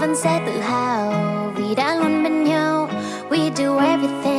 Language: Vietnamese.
vẫn sẽ tự hào vì đã luôn bên nhau. We do everything